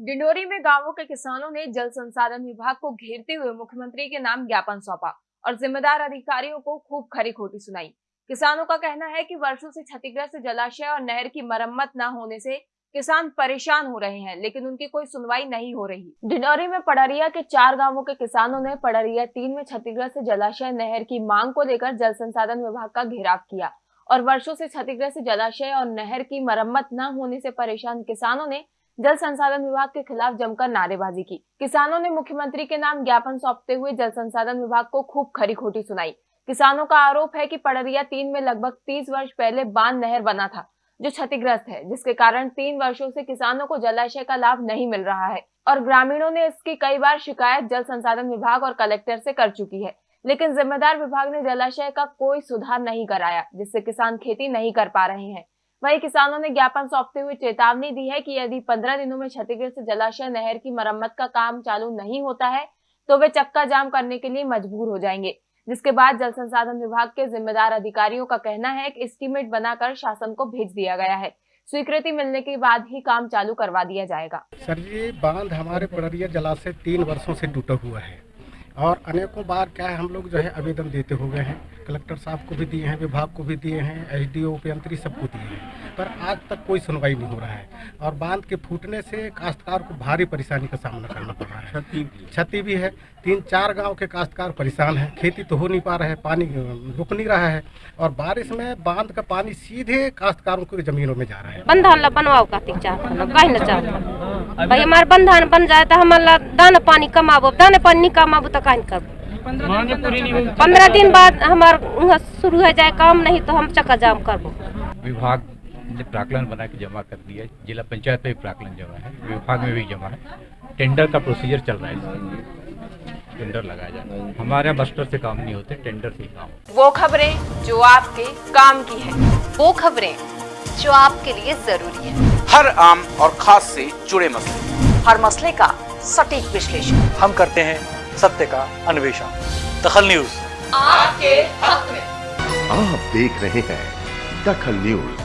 डिंडोरी में गाँवों के किसानों ने जल संसाधन विभाग को घेरते हुए मुख्यमंत्री के नाम ज्ञापन सौंपा और जिम्मेदार अधिकारियों को खूब खरी खोटी सुनाई। किसानों का कहना है कि वर्षों से क्षतिग्रस्त जलाशय और नहर की मरम्मत न होने से किसान परेशान हो रहे हैं, लेकिन उनकी कोई सुनवाई नहीं हो रही। डिंडोरी में पड़रिया के चार गाँवों के किसानों ने पड़रिया तीन में क्षतिग्रस्त जलाशय, नहर की मांग को लेकर जल संसाधन विभाग का घेराव किया और वर्षों से क्षतिग्रस्त जलाशय और नहर की मरम्मत न होने से परेशान किसानों ने जल संसाधन विभाग के खिलाफ जमकर नारेबाजी की। किसानों ने मुख्यमंत्री के नाम ज्ञापन सौंपते हुए जल संसाधन विभाग को खूब खरी खोटी सुनाई। किसानों का आरोप है कि पड़रिया तीन में लगभग तीस वर्ष पहले बाँध नहर बना था, जो क्षतिग्रस्त है, जिसके कारण तीन वर्षों से किसानों को जलाशय का लाभ नहीं मिल रहा है और ग्रामीणों ने इसकी कई बार शिकायत जल संसाधन विभाग और कलेक्टर से कर चुकी है। लेकिन जिम्मेदार विभाग ने जलाशय का कोई सुधार नहीं कराया, जिससे किसान खेती नहीं कर पा रहे हैं। वही किसानों ने ज्ञापन सौंपते हुए चेतावनी दी है कि यदि पंद्रह दिनों में क्षतिग्रस्त जलाशय नहर की मरम्मत का काम चालू नहीं होता है तो वे चक्का जाम करने के लिए मजबूर हो जाएँगे। जिसके बाद जल संसाधन विभाग के जिम्मेदार अधिकारियों का कहना है कि एस्टीमेट बनाकर शासन को भेज दिया गया है। स्वीकृति मिलने के बाद ही काम चालू करवा दिया जाएगा। सर जी, बाँध हमारे पड़रिया जलाशय तीन वर्षों से टूटा हुआ है और अनेकों बार क्या है, हम लोग जो है आवेदन देते हुए हैं। कलेक्टर साहब को भी दिए हैं विभाग को भी दिए हैं एच डी ओ उपयंत्री सबको दिए हैं पर आज तक कोई सुनवाई नहीं हो रहा है। और बाँध के फूटने से काश्तकार को भारी परेशानी का सामना करना पड़ रहा है। क्षति भी है। तीन चार गाँव के काश्तकार परेशान है। खेती तो हो नहीं पा रहा है पानी रुक नहीं रहा है। और बारिश में बाँध का पानी सीधे काश्तकारों की जमीनों में जा रहा है। बंधान बनवाओ भाई हमारे बंधान बन जाए तो हमारा दाना पानी कमाबो दाना पानी नहीं कमाबो तो कहीं करबो पंद्रह दिन बाद हमारे शुरू हो जाए काम नहीं तो हम चक्का जाम करबो। विभाग ने प्राकलन बना के जमा कर दिया जिला पंचायत में भी प्राकलन जमा है विभाग में भी जमा है। टेंडर का प्रोसीजर चल रहा है टेंडर लगाया है। हमारे बस्टर से काम नहीं होते टेंडर से काम वो खबरें जो आपके काम की है वो खबरें जो आपके लिए ज़रूरी है। हर आम और खास से जुड़े मसले। हर मसले का सटीक विश्लेषण। हम करते हैं सत्य का अन्वेषण। दखल न्यूज़। आपके हक में। आप देख रहे हैं दखल न्यूज़।